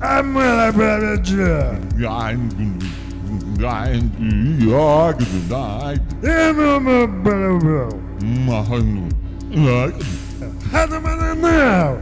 I'm gonna manage. I'm going to York. I'm a better. My honey. Look. How the matter now?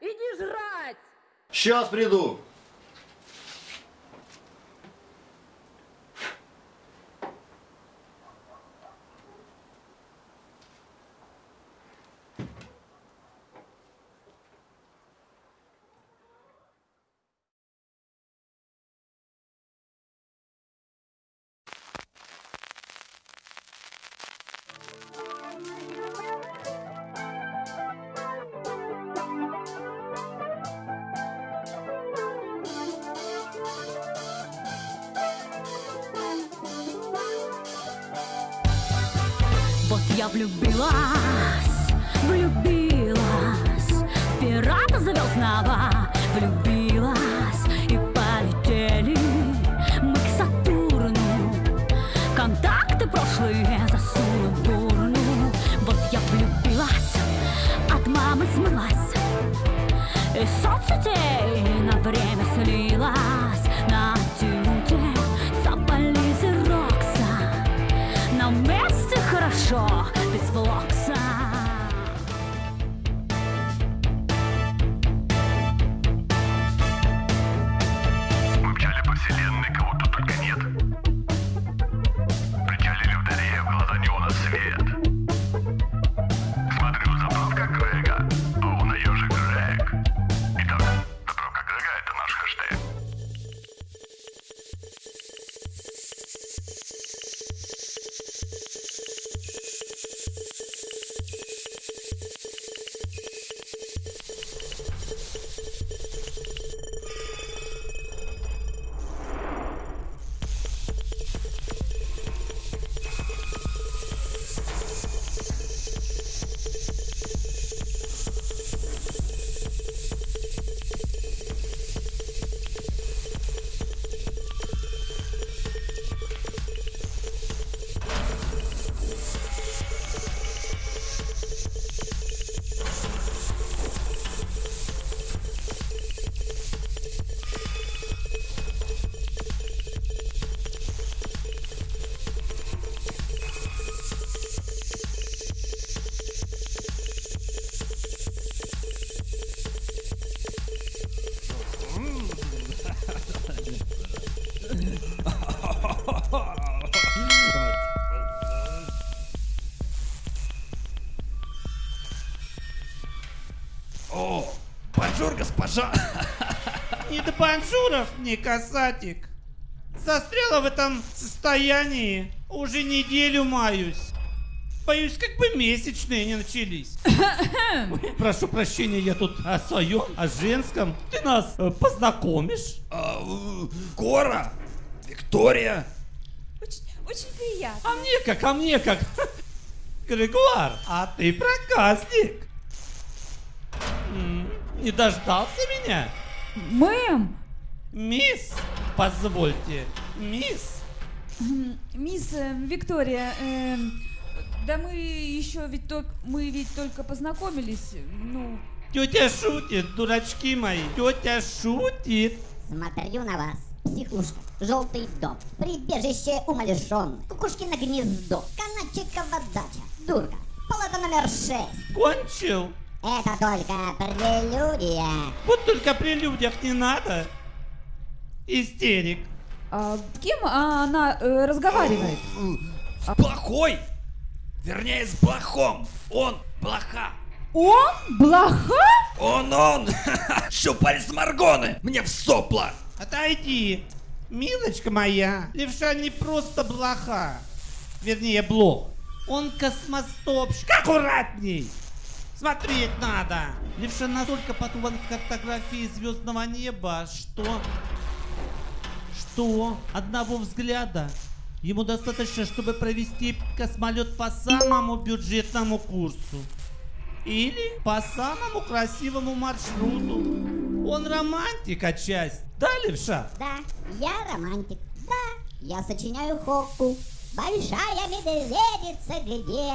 Иди жрать! Сейчас приду. Влюбилась, влюбилась. В пирата звездного влюбилась. И полетели мы к Сатурну. Контакты прошлые засуну в урну. Вот я влюбилась, от мамы смылась. Из соцсетей на время слилась. На тюте Сабализы Рокса На месте хорошо, successful Бонжуров, не касатик. Застряла в этом состоянии. Уже неделю маюсь. Боюсь, как бы месячные не начались. Ой, Прошу прощения, я тут о своем, о женском. Ты нас э, познакомишь? А, Кора, Виктория. Очень, очень приятно. А мне как, а мне как. Григуар, а ты проказник. Не дождался меня? Мэм, Мисс, позвольте, мисс. Мисс э, Виктория, эм, да мы еще ведь только, мы ведь только познакомились, ну, Тетя шутит, дурачки мои. Тетя шутит. Смотрю на вас. Психушка, желтый дом, прибежище умалишенных, кукушкино гнездо, канатчикова дача, дурка, палата номер шесть. Кончил. Это только прелюдия. Вот только при людях не надо. Истерик. а кем она э, разговаривает? С плохой! Вернее, с плохом. Он блоха. Он? Блоха? Он, он! Щупалец Маргоны! Мне в сопла! Отойди. Милочка моя, левша не просто блоха. Вернее, блох. Он космостопщик. Аккуратней. Смотреть надо. Левша настолько потуван в картографии звездного неба, что... Что? Одного взгляда. Ему достаточно, чтобы провести космолет по самому бюджетному курсу. Или по самому красивому маршруту. Он романтик отчасти. Да, левша? Да, я романтик. Да, я сочиняю хокку. Большая медведица где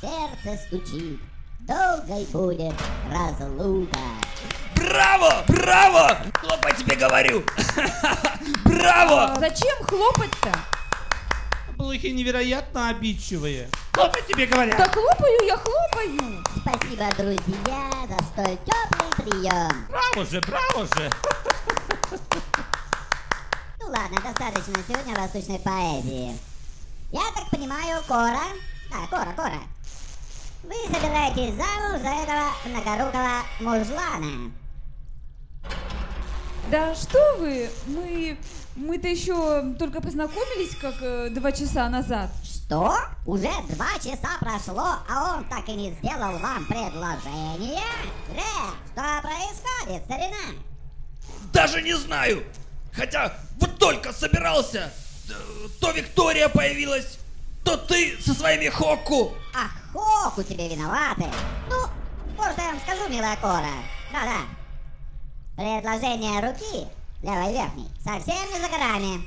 сердце стучит. Долгой будет разлука. Браво! Браво! Хлопай тебе говорю! Браво! Зачем хлопать-то? Блохи невероятно обидчивые. Я тебе говорят. Да хлопаю я, хлопаю. Спасибо, друзья, за столь теплый прием. Браво же, браво же. Ну ладно, достаточно сегодня восточной поэзии. Я так понимаю, Кора... Да, Кора, Кора. Вы собираетесь замуж за этого многорукого мужлана. Да что вы, мы, мы-то еще только познакомились как э, два часа назад. Что? Уже два часа прошло, а он так и не сделал вам предложение? Грег, что происходит, старина? Даже не знаю! Хотя вот только собирался! э, То Виктория появилась, то ты со своими Хокку! Ах, Хоку тебе виноваты. Ну, может я вам скажу, милая Кора. Да-да. Предложение руки, левой верхней, совсем не за горами.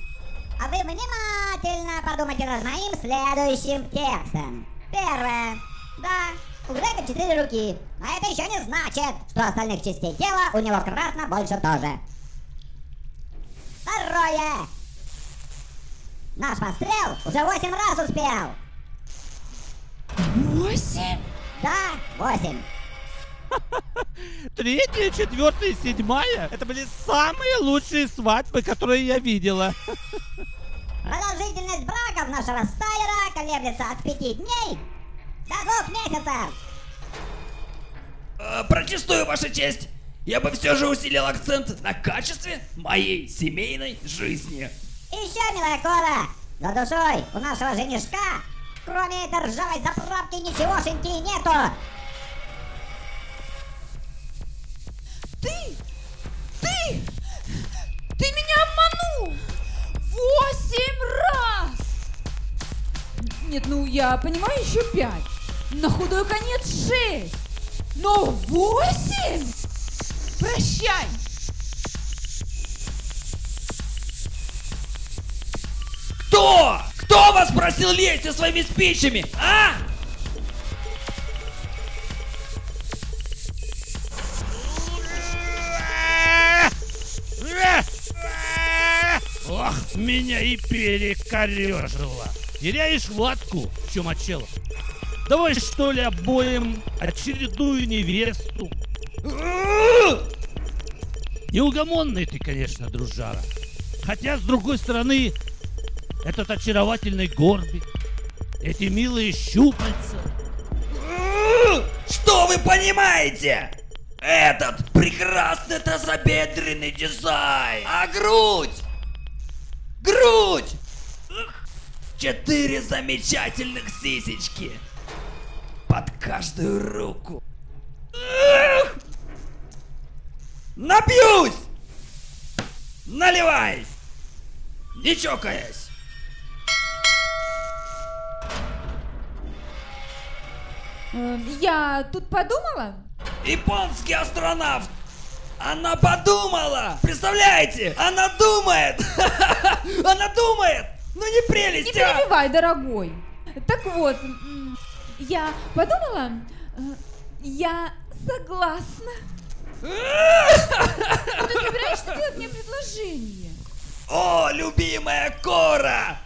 А вы внимательно подумайте над моим следующим текстом. Первое. Да, у Грега четыре руки. А это еще не значит, что остальных частей тела у него кратно больше тоже. Второе. Наш пострел уже восемь раз успел. Восемь? Да, восемь. Третья, четвертая седьмая. Это были самые лучшие свадьбы, которые я видела. Продолжительность браков нашего стайера колеблется от пяти дней до двух месяцев. Э, Протестую, Ваша честь! Я бы все же усилил акцент на качестве моей семейной жизни. Еще, милая Кора, за душой у нашего женишка, кроме этой ржавой заправки, ничегошеньки нету. Ты? Ты? Ты меня обманул! Восемь раз! Нет, ну я понимаю еще пять. На худой конец шесть. Но восемь? Прощай! Кто? Кто вас просил лезть со своими спичами, а? Ох, меня и перекорежило. Теряешь хватку, чумачело. Давай что ли обоим очередную невесту. Неугомонный ты, конечно, дружара. Хотя, с другой стороны, этот очаровательный горбик, эти милые щупальца. Что вы понимаете? Этот прекрасный тазобедренный дизайн. А грудь? Грудь! Четыре замечательных сисечки. Под каждую руку. Напьюсь! Наливай! Не чокаясь! Я тут подумала. Японский астронавт Она подумала! Представляете? Она думает! Она думает! Ну не Не прелесть, а! перебивай, дорогой. Так вот, я подумала, э, я согласна. Ты собираешься делать мне предложение? О, любимая Кора!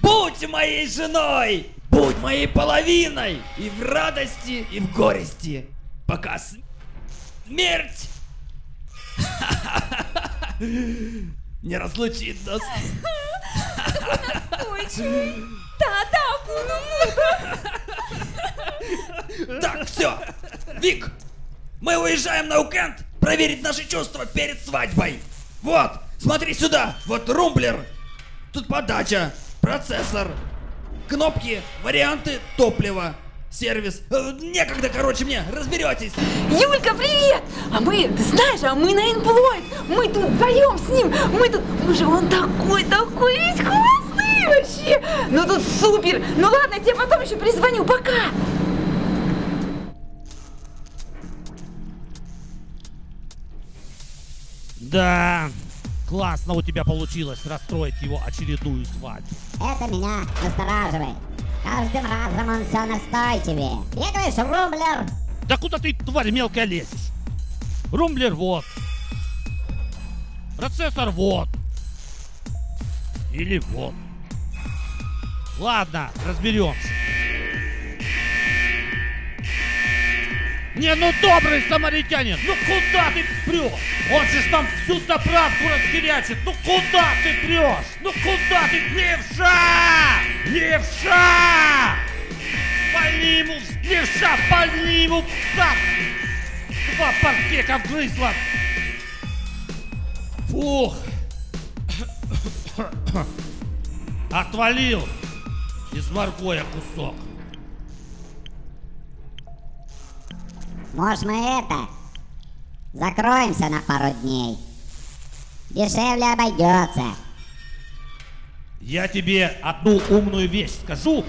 Будь моей женой! Будь моей половиной! И в радости, и в горести! Пока смерть не разлучит нас. Настойчивый. Да, да, буду. Так, все! Вик! Мы уезжаем на уикенд проверить наши чувства перед свадьбой! Вот! Смотри сюда! Вот румблер! Тут подача, процессор, кнопки, варианты топлива, сервис. Э, Некогда, короче, мне, разберетесь! Юлька, привет! А мы, ты знаешь, а мы на Инплойд. Мы тут вдвоем с ним. Мы тут, уже он такой, такой весь классный вообще. Ну тут супер. Ну ладно, я тебе потом еще призвоню. Пока. Да, классно у тебя получилось расстроить его очередную свадьбу. Это меня настораживает. Каждым разом он все настойчивее. Я говоришь, румблер. Да куда ты, тварь мелкая, лезешь? Румблер вот. Процессор вот. Или вот. Ладно, разберемся. Не, ну добрый самаритянин, ну куда ты прешь? Он же там всю заправку расхерячит. Ну куда ты прешь? Ну куда ты? Левша! Левша! Пальни ему, левша, пальни ему зад! Два парсека вгрызла! Фух! Отвалил! Из моргоя кусок. Может мы это? Закроемся на пару дней. Дешевле обойдется. Я тебе одну умную вещь скажу,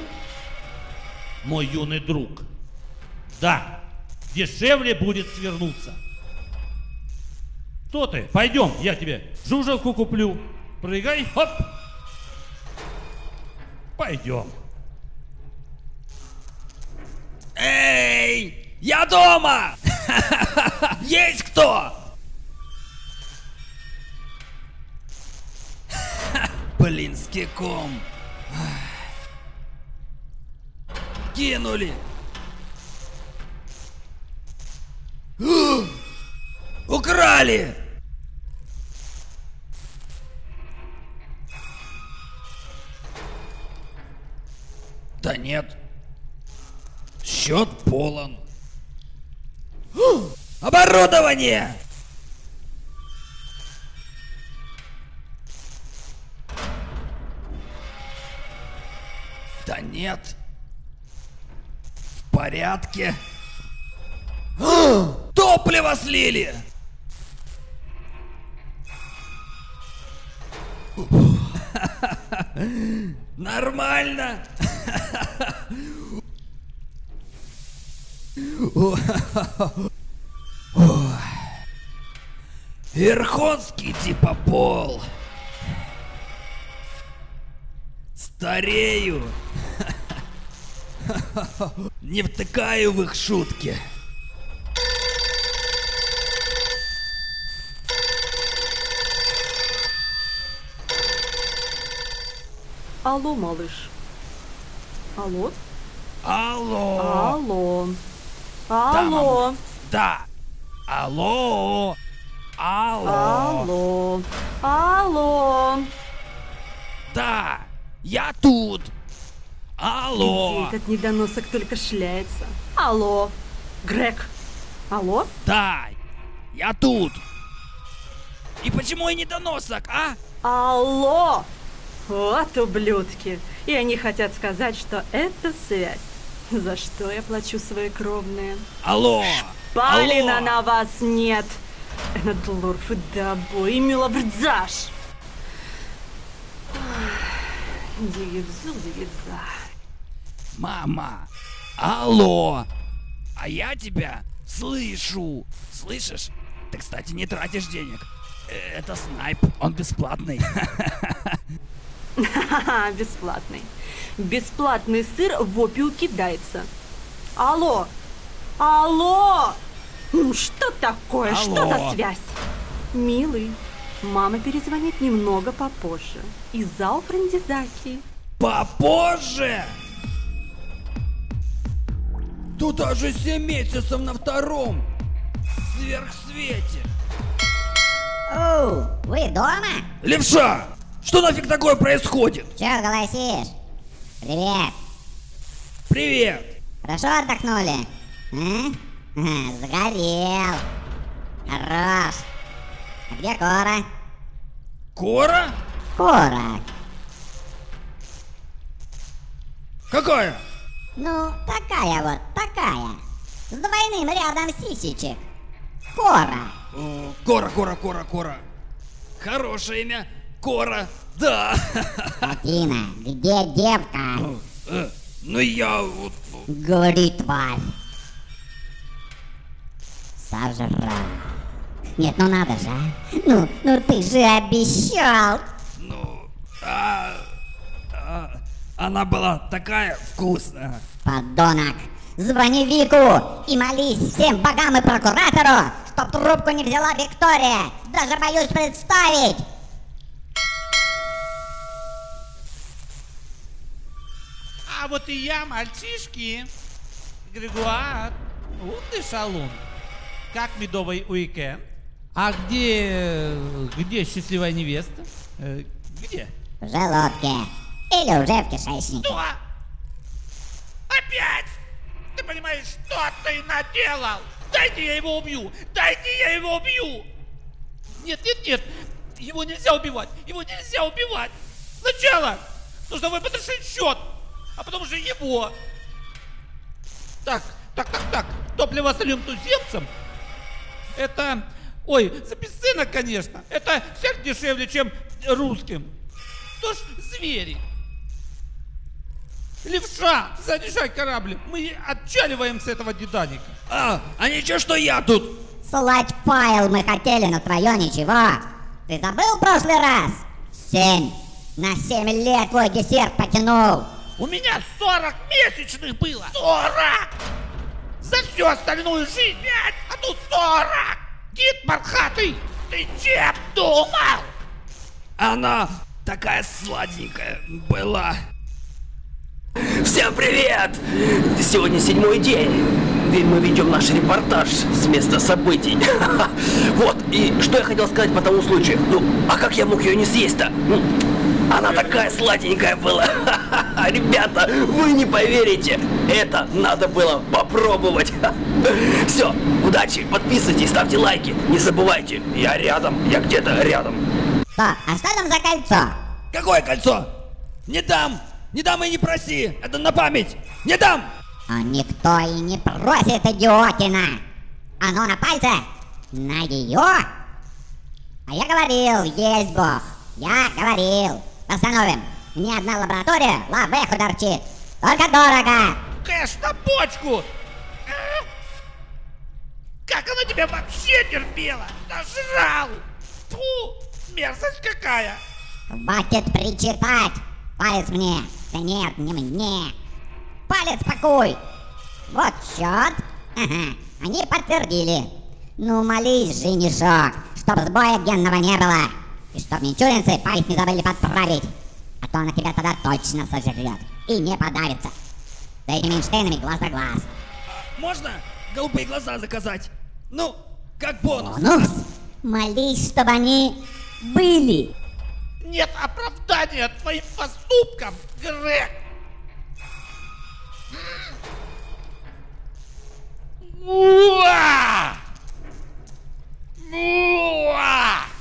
мой юный друг. Да, дешевле будет свернуться. Что ты? Пойдем, я тебе жужелку куплю. Прыгай, хоп. Пойдем. Эй! Я дома! Есть кто? Блинский ком. Кинули. Украли! Да нет. Счет полон. Оборудование! Да нет. В порядке. Топливо слили! Нормально. Верховский типа пол. Старею. Не втыкаю в их шутки. Алло, малыш. Алло? Алло. Алло. Да, Алло. мама. Да. Алло. Алло. Алло. Алло. Да. Я тут. Алло. Где этот недоносок только шляется? Алло. Грег. Алло? Да. Я тут. И почему я недоносок, а? Алло! Вот ублюдки. И они хотят сказать, что это связь. За что я плачу свои кровные? Алло. Палина Алло. на вас нет. Этот лорф и дабо и милобрдзаш. Дигидзу, дигидза. Мама. Алло. А я тебя слышу. Слышишь? Ты, кстати, не тратишь денег. Э, Это снайп, он бесплатный. Бесплатный. Бесплатный сыр в опию кидается. Алло! Алло! Ну что такое? Что Алло. за связь? Милый, мама перезвонит немного попозже. Из-за Охрандизаки. Попозже! Тут аж 7 месяцев на втором сверхсвете. Оу, вы дома? Левша! Что нафиг такое происходит? Чё голосишь? Привет. Привет! Хорошо отдохнули? А? Ага, Загорел. Хорош. А где Кора? Кора? Кора. Какая? Ну, такая вот, такая. С двойным рядом сисечек. Кора. О, Кора, Кора, Кора, Кора. Хорошее имя. Кора. Да. Афина, где девка? Э, Ну я вот... Говори, тварь. Сожрал. Нет, ну надо же, а. Ну, ну ты же обещал. Ну... а, а, она была такая вкусная. Подонок. Звони Вику и молись всем богам и прокуратору, чтоб трубку не взяла Виктория. Даже боюсь представить. А вот и я, мальчишки. Григуар. Вот ты шалун. Как медовый уикенд? А где... где счастливая невеста? Э, где? В желудке. Или уже в кишечнике. Что? Опять? Ты понимаешь, что ты наделал? Дайте я его убью! Дайте я его убью! Нет, нет, нет! Его нельзя убивать! Его нельзя убивать! Сначала нужно выпотрошить счет, а потом уже его. Так, так, так, так. Топливо солим туземцам. Это, ой, за бесценок, конечно. Это всех дешевле, чем русским. Кто ж звери? Левша, заряжай корабль. Мы отчаливаем с этого деданика. А, а ничего, что я тут? Слать файл мы хотели, но твое ничего. Ты забыл в прошлый раз? Семь. На семь лет твой десерт потянул. У меня 40 месячных было. 40! За всю остальную жизнь пять, а тут 40! Гид Мархатый, ты чем думал? Она такая сладенькая была. Всем привет! Сегодня седьмой день. Ведь мы ведем наш репортаж с места событий. Вот, и что я хотел сказать по тому случаю. Ну, а как я мог ее не съесть-то? Она такая сладенькая была. Ребята, вы не поверите. Это надо было попробовать. Все, удачи, подписывайтесь, ставьте лайки. Не забывайте, я рядом, я где-то рядом. Что, а что там за кольцо? Какое кольцо? Не дам! Не дам и не проси! Это на память! Не дам! А никто и не просит, идиотина. Оно на пальце? На ее? А я говорил, есть бог. Я говорил. Восстановим. Ни одна лаборатория лавеху торчит. Только дорого. Кэш на почку! А? Как она тебя вообще терпела? Нажрал! Фу, мерзость какая! Хватит причитать. Палец мне. Да нет, не мне. Палец пакуй. Вот счет. Ага, они подтвердили. Ну, молись, женишок, чтоб сбоя генного не было. И чтоб мичуринцы палец не забыли подправить. А то она тебя тогда точно сожрет. И не подавится. С этими Эйнштейнами глаз на глаз. Можно голубые глаза заказать? Ну, как бонус. Бонус? Молись, чтобы они были. Нет оправдания твоим поступкам, Грег! Уа! Уа!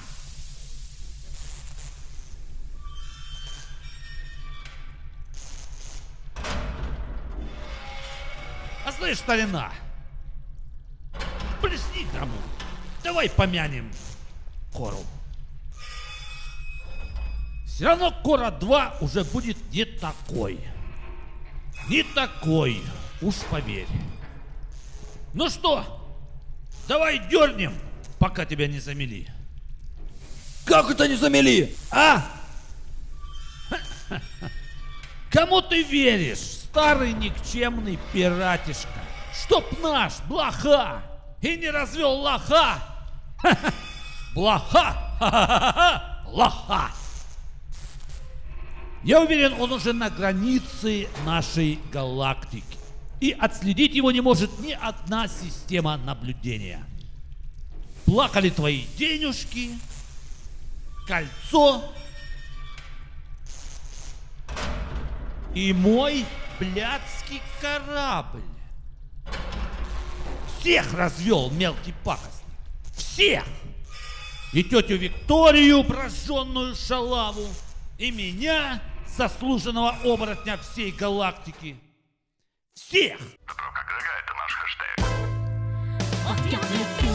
А слышь, старина, плесни тому. Давай помянем Кору. Все равно Кора 2 уже будет не такой. Не такой, уж поверь. Ну что, давай дернем пока тебя не замели. Как это не замели? А? Кому ты веришь, старый никчемный пиратишка? Чтоб наш блоха и не развел лоха. Блоха. Лоха. Я уверен, он уже на границе нашей галактики. И отследить его не может ни одна система наблюдения. Плакали твои денежки, кольцо и мой блядский корабль. Всех развел мелкий пакостник. Всех! И тетю Викторию, прожженную шалаву, и меня, заслуженного оборотня всей галактики. Всех! Добро как это наш хэштег. Вот я влюбилась